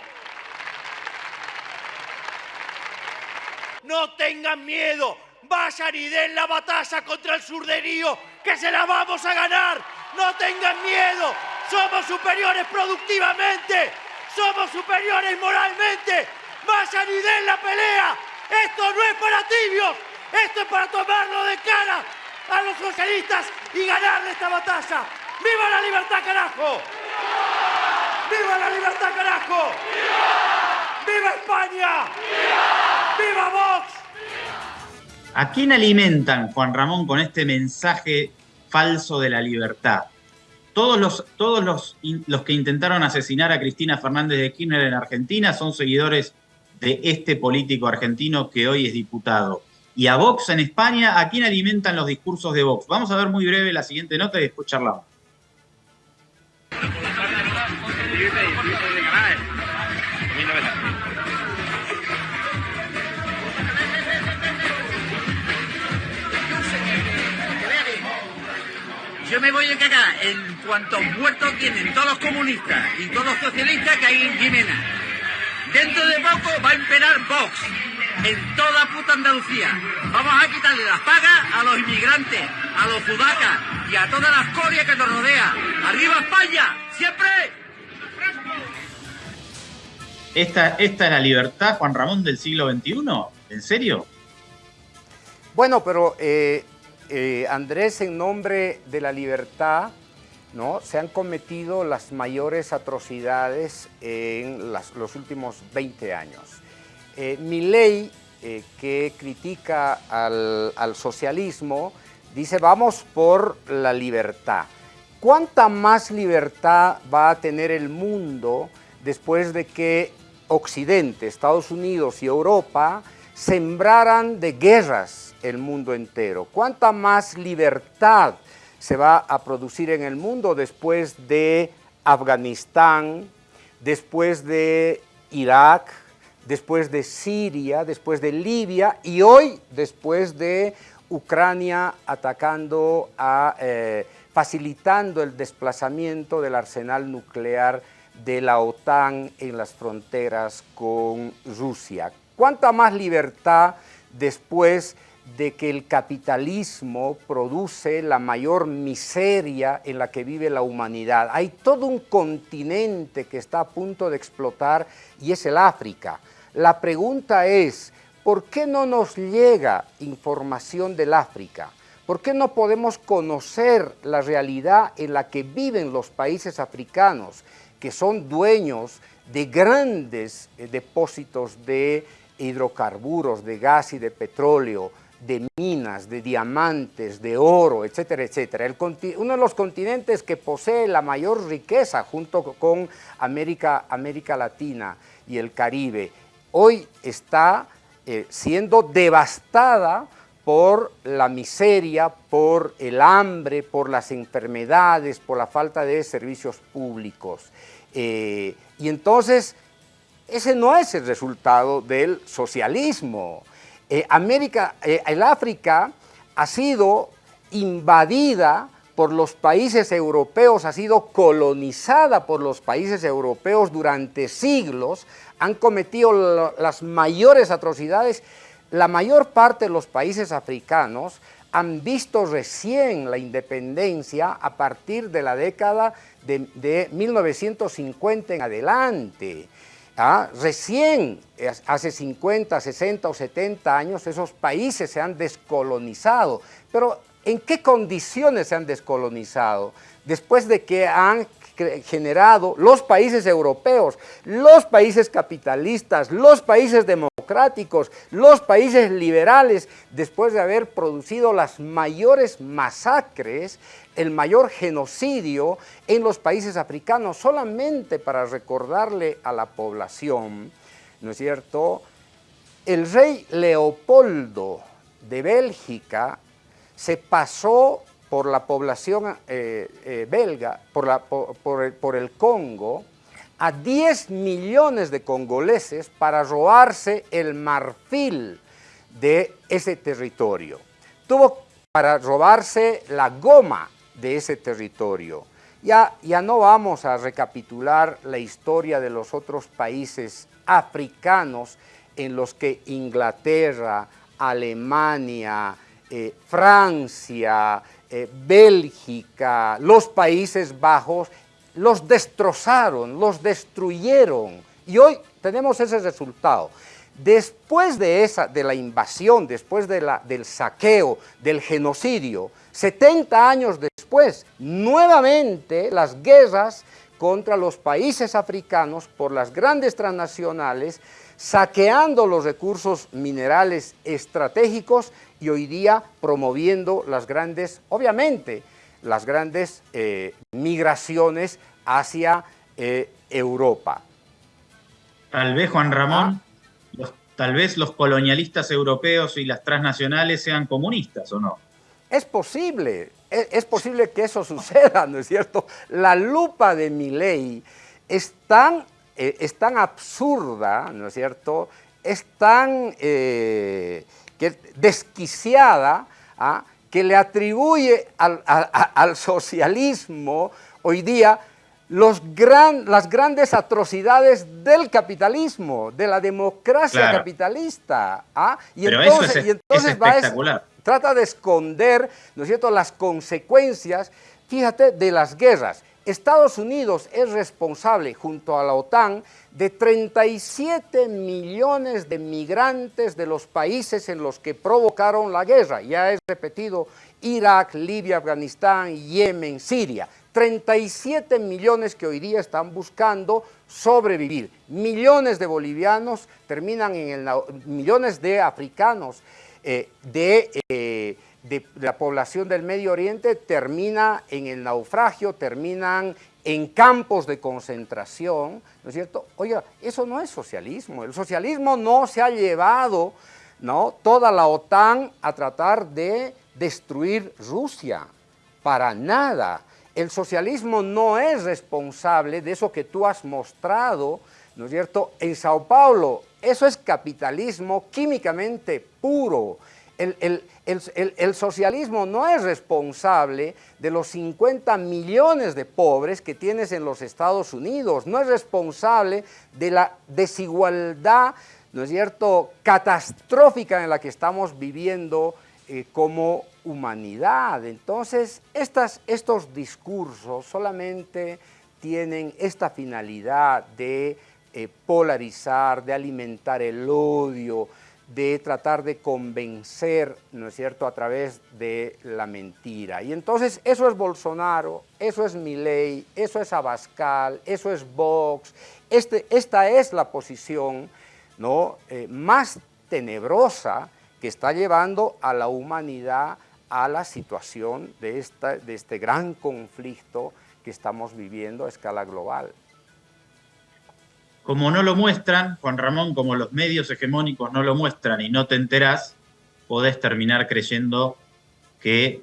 No tengan miedo, vayan y den la batalla contra el surderío, que se la vamos a ganar. No tengan miedo, somos superiores productivamente, somos superiores moralmente. Vayan y den la pelea. Esto no es para tibios, esto es para tomarlo de cara a los socialistas y ganarle esta batalla. ¡Viva la libertad, carajo! ¡Viva la libertad, carajo! ¡Viva España! ¡Viva Vox! ¿A quién alimentan, Juan Ramón, con este mensaje falso de la libertad? todos los, todos los, los que intentaron asesinar a Cristina Fernández de Kirchner en Argentina son seguidores de este político argentino que hoy es diputado. Y a Vox en España, ¿a quién alimentan los discursos de Vox? Vamos a ver muy breve la siguiente nota y después charlamos. Me voy a cagar en cuantos muertos tienen todos los comunistas y todos los socialistas que hay en Jimena. Dentro de poco va a imperar Vox en toda puta Andalucía. Vamos a quitarle las pagas a los inmigrantes, a los judacas y a toda la escoria que nos rodea. ¡Arriba España! ¡Siempre! ¿Esta, ¿Esta es la libertad, Juan Ramón, del siglo XXI? ¿En serio? Bueno, pero eh, eh, Andrés, en nombre de la libertad, ¿no? se han cometido las mayores atrocidades en los últimos 20 años. Eh, mi ley, eh, que critica al, al, socialismo, dice vamos por la libertad. ¿Cuánta más libertad va a tener el mundo después de que Occidente, Estados Unidos y Europa sembraran de guerras el mundo entero? ¿Cuánta más libertad se va a producir en el mundo después de Afganistán, después de Irak, después de Siria, después de Libia y hoy después de Ucrania atacando, a, eh, facilitando el desplazamiento del arsenal nuclear de la OTAN en las fronteras con Rusia. ¿Cuánta más libertad después de que el capitalismo produce la mayor miseria en la que vive la humanidad? Hay todo un continente que está a punto de explotar y es el África. La pregunta es, ¿por qué no nos llega información del África? ¿Por qué no podemos conocer la realidad en la que viven los países africanos, que son dueños de grandes eh, depósitos de hidrocarburos, de gas y de petróleo, de minas, de diamantes, de oro, etcétera, etcétera. uno de los continentes que posee la mayor riqueza junto con América, América Latina y el Caribe hoy está eh, siendo devastada por la miseria, por el hambre, por las enfermedades, por la falta de servicios públicos. Eh, y entonces, ese no es el resultado del socialismo. Eh, América, el África ha sido invadida por los países europeos, ha sido colonizada por los países europeos durante siglos, han cometido las mayores atrocidades. La mayor parte de los países africanos han visto recién la independencia a partir de la década de, 1950 en adelante. ¿Ah? Recién, hace 50, 60 o 70 años, esos países se han descolonizado. Pero, ¿en qué condiciones se han descolonizado? Después de que han generado los países europeos, los países capitalistas, los países democráticos, los países liberales, después de haber producido las mayores masacres, el mayor genocidio en los países africanos, solamente para recordarle a la población, ¿no es cierto?, el rey Leopoldo de Bélgica se pasó por la población eh, eh, belga, por, el, por el Congo, a 10 millones de congoleses para robarse el marfil de ese territorio. Tuvo para robarse la goma de ese territorio. Ya, ya no vamos a recapitular la historia de los otros países africanos en los que Inglaterra, Alemania, eh, Francia, eh, Bélgica, los Países Bajos, los destrozaron, los destruyeron. Y hoy tenemos ese resultado. Después de, esa, de la invasión, después de la, del saqueo, del genocidio, 70 años después, nuevamente las guerras contra los países africanos por las grandes transnacionales, saqueando los recursos minerales estratégicos y hoy día promoviendo las grandes, obviamente, las grandes eh, migraciones hacia eh, Europa. Tal vez, Juan Ramón, los, tal vez los colonialistas europeos y las transnacionales sean comunistas, ¿o no? Es posible, es, es posible que eso suceda, ¿no es cierto? La lupa de mi ley es tan, eh, es tan absurda, ¿no es cierto? Es tan eh, que desquiciada ¿ah? que le atribuye al, a- a- al socialismo hoy día los gran, las grandes atrocidades del capitalismo, de la democracia Claro. capitalista. ¿ah? Y Pero eso es- y es entonces va a es- espectacular. Trata de esconder, ¿no es cierto?, las consecuencias, fíjate, de las guerras. Estados Unidos es responsable, junto a la OTAN, de 37 millones de migrantes de los países en los que provocaron la guerra. Ya he repetido, Irak, Libia, Afganistán, Yemen, Siria. 37 millones que hoy día están buscando sobrevivir. Millones de bolivianos terminan en el... millones de africanos eh, de, eh, de la población del Medio Oriente termina en el naufragio, terminan en campos de concentración, ¿no es cierto? Oiga, eso no es socialismo. El socialismo no se ha llevado ¿no? toda la OTAN a tratar de destruir Rusia. Para nada. El socialismo no es responsable de eso que tú has mostrado, ¿no es cierto?, en Sao Paulo. Eso es capitalismo químicamente puro. El, socialismo no es responsable de los 50 millones de pobres que tienes en los Estados Unidos, no es responsable de la desigualdad, ¿no es cierto?, catastrófica en la que estamos viviendo eh, como humanidad. Entonces, estos discursos solamente tienen esta finalidad de eh, polarizar, de alimentar el odio, de tratar de convencer, ¿no es cierto?, a través de la mentira. Y entonces eso es Bolsonaro, eso es Milei, eso es Abascal, eso es Vox. Este, esta es la posición ¿no? eh, más tenebrosa que está llevando a la humanidad a la situación de, esta, de este gran conflicto que estamos viviendo a escala global. Como no lo muestran, Juan Ramón, como los medios hegemónicos no lo muestran y no te enterás, podés terminar creyendo que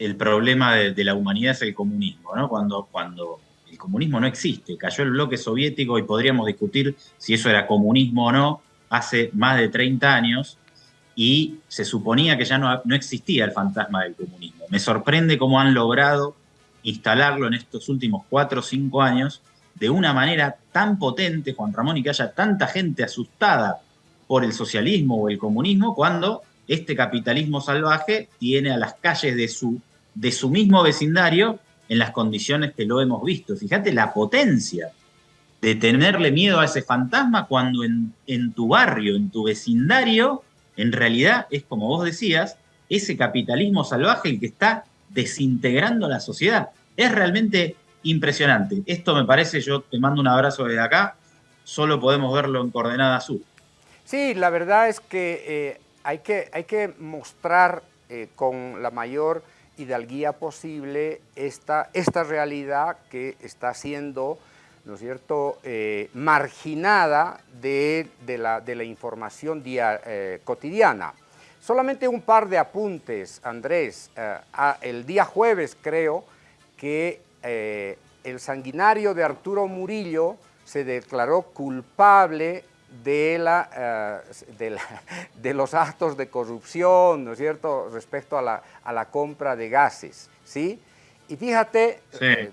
el problema de, la humanidad es el comunismo, ¿no? Cuando, cuando el comunismo no existe, cayó el bloque soviético y podríamos discutir si eso era comunismo o no hace más de 30 años y se suponía que ya no, no existía el fantasma del comunismo. Me sorprende cómo han logrado instalarlo en estos últimos cuatro o cinco años de una manera tan potente, Juan Ramón, y que haya tanta gente asustada por el socialismo o el comunismo, cuando este capitalismo salvaje tiene a las calles de su, de su mismo vecindario en las condiciones que lo hemos visto. Fíjate la potencia de tenerle miedo a ese fantasma cuando en, en tu barrio, en tu vecindario, en realidad es como vos decías, ese capitalismo salvaje el que está desintegrando la sociedad. Es realmente impresionante. Esto me parece, yo te mando un abrazo desde acá, solo podemos verlo en coordenada sur. Sí, la verdad es que, eh, hay, que hay que mostrar eh, con la mayor hidalguía posible esta, esta realidad que está siendo, ¿no es cierto?, eh, marginada de, de la, de la información dia- cotidiana. Solamente un par de apuntes, Andrés. El día jueves creo que eh, el sanguinario de Arturo Murillo se declaró culpable de, la, eh, de, la- de los actos de corrupción, ¿no es cierto?, respecto a la, a la compra de gases, ¿sí? Y fíjate, eh,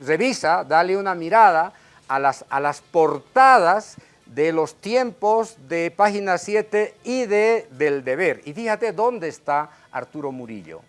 revisa, dale una mirada a las, a las portadas de los tiempos de Página 7 y de Del Deber. Y fíjate dónde está Arturo Murillo.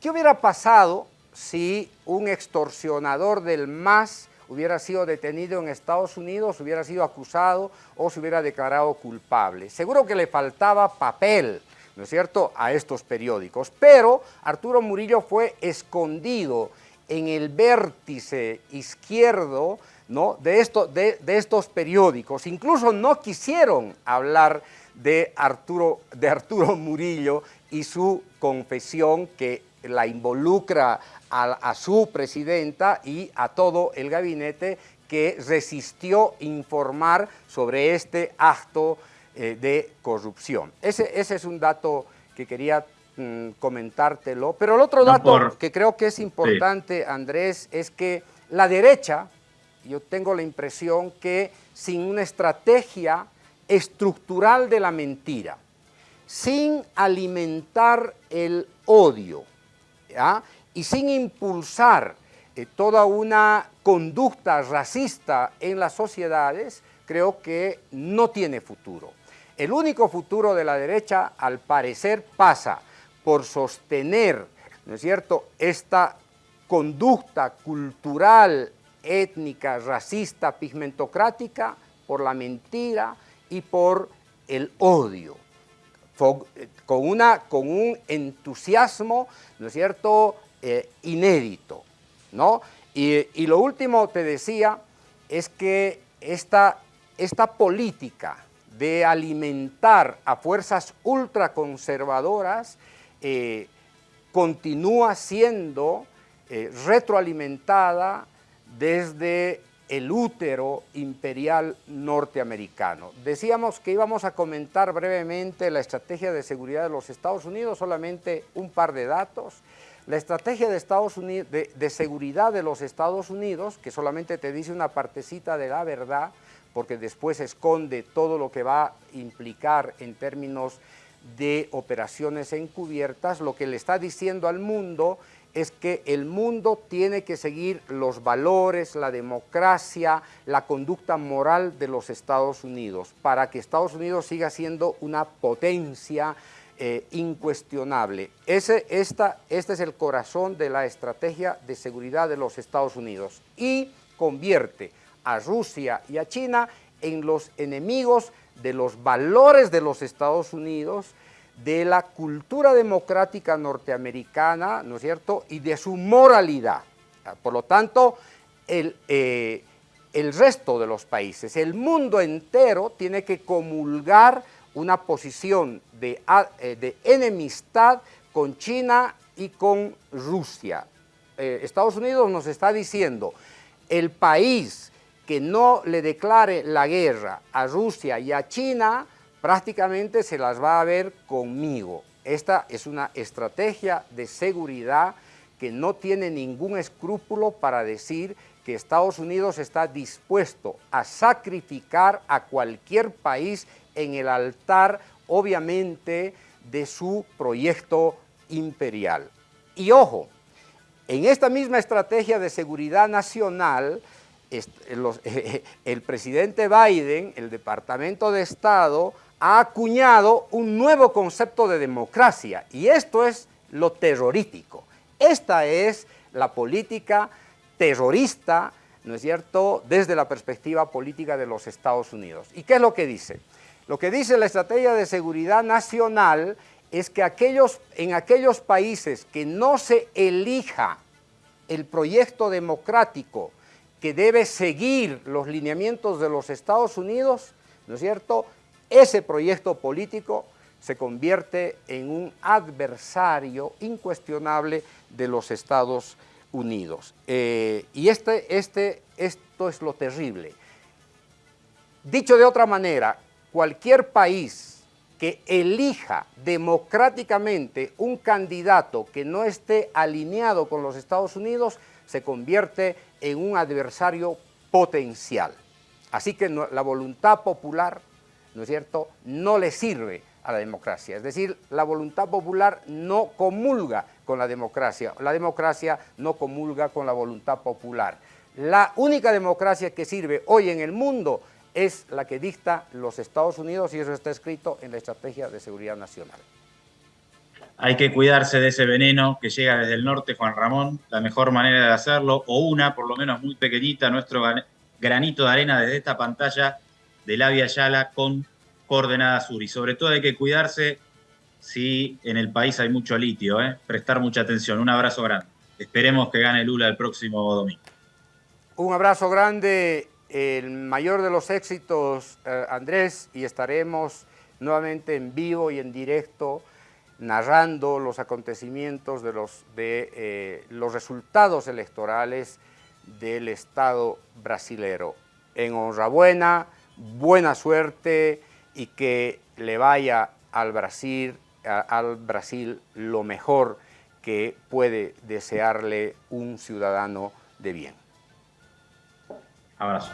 ¿Qué hubiera pasado si un extorsionador del MAS hubiera sido detenido en Estados Unidos, hubiera sido acusado o se hubiera declarado culpable? Seguro que le faltaba papel, ¿no es cierto?, a estos periódicos. Pero Arturo Murillo fue escondido en el vértice izquierdo ¿no? de, de- de estos periódicos. Incluso no quisieron hablar de Arturo, de Arturo Murillo y su confesión que la involucra a, su presidenta y a todo el gabinete que resistió informar sobre este acto eh, de corrupción. Ese, ese, es un dato que quería mm, comentártelo. Pero el otro dato que creo que es importante, Andrés, es que la derecha, yo tengo la impresión que sin una estrategia estructural de la mentira, sin alimentar el odio y sin impulsar eh, toda una conducta racista en las sociedades, creo que no tiene futuro. El único futuro de la derecha, al parecer, pasa por sostener, ¿no es cierto?, esta conducta cultural, étnica, racista, pigmentocrática, por la mentira y por el odio con, una, con un entusiasmo, ¿no es cierto?, eh, inédito, ¿no? Y, lo último, te decía, es que esta, esta política de alimentar a fuerzas ultraconservadoras eh, continúa siendo eh, retroalimentada desde el útero imperial norteamericano. Decíamos que íbamos a comentar brevemente la estrategia de seguridad de los Estados Unidos, solamente un par de datos. La estrategia de, Estados Unidos, de, seguridad de los Estados Unidos, que solamente te dice una partecita de la verdad, porque después esconde todo lo que va a implicar en términos de operaciones encubiertas, lo que le está diciendo al mundo es que el mundo tiene que seguir los valores, la democracia, la conducta moral de los Estados Unidos, para que Estados Unidos siga siendo una potencia eh, incuestionable. Ese, esta, este es el corazón de la estrategia de seguridad de los Estados Unidos y convierte a Rusia y a China en los enemigos de los valores de los Estados Unidos, de la cultura democrática norteamericana, ¿no es cierto?, y de su moralidad. Por lo tanto, el, eh, el resto de los países, el mundo entero tiene que comulgar una posición de, eh, de enemistad con China y con Rusia. Eh, Estados Unidos nos está diciendo, el país que no le declare la guerra a Rusia y a China, prácticamente se las va a ver conmigo. Esta es una estrategia de seguridad que no tiene ningún escrúpulo para decir que Estados Unidos está dispuesto a sacrificar a cualquier país en el altar, obviamente, de su proyecto imperial. Y ojo, en esta misma estrategia de seguridad nacional, el presidente Biden, el Departamento de Estado, ha acuñado un nuevo concepto de democracia y esto es lo terrorífico. Esta es la política terrorista, ¿no es cierto?, desde la perspectiva política de los Estados Unidos. ¿Y qué es lo que dice? Lo que dice la estrategia de seguridad nacional es que aquellos, en aquellos países que no se elija el proyecto democrático que debe seguir los lineamientos de los Estados Unidos, ¿no es cierto?, ese proyecto político se convierte en un adversario incuestionable de los Estados Unidos. Eh, y este, este, esto es lo terrible. Dicho de otra manera, cualquier país que elija democráticamente un candidato que no esté alineado con los Estados Unidos se convierte en un adversario potencial. Así que la voluntad popular ¿no es cierto?, no le sirve a la democracia. Es decir, la voluntad popular no comulga con la democracia, la democracia no comulga con la voluntad popular. La única democracia que sirve hoy en el mundo es la que dicta los Estados Unidos y eso está escrito en la Estrategia de Seguridad Nacional. Hay que cuidarse de ese veneno que llega desde el norte, Juan Ramón. La mejor manera de hacerlo, o una, por lo menos muy pequeñita, nuestro granito de arena desde esta pantalla, de la Via Yala con coordenada sur. Y sobre todo hay que cuidarse si en el país hay mucho litio, ¿eh? prestar mucha atención. Un abrazo grande. Esperemos que gane Lula el próximo domingo. Un abrazo grande, el mayor de los éxitos, eh, Andrés, y estaremos nuevamente en vivo y en directo narrando los acontecimientos de los, de, eh, los resultados electorales del Estado brasilero. En honrabuena, buena suerte y que le vaya al Brasil, al Brasil lo mejor que puede desearle un ciudadano de bien. Abrazo.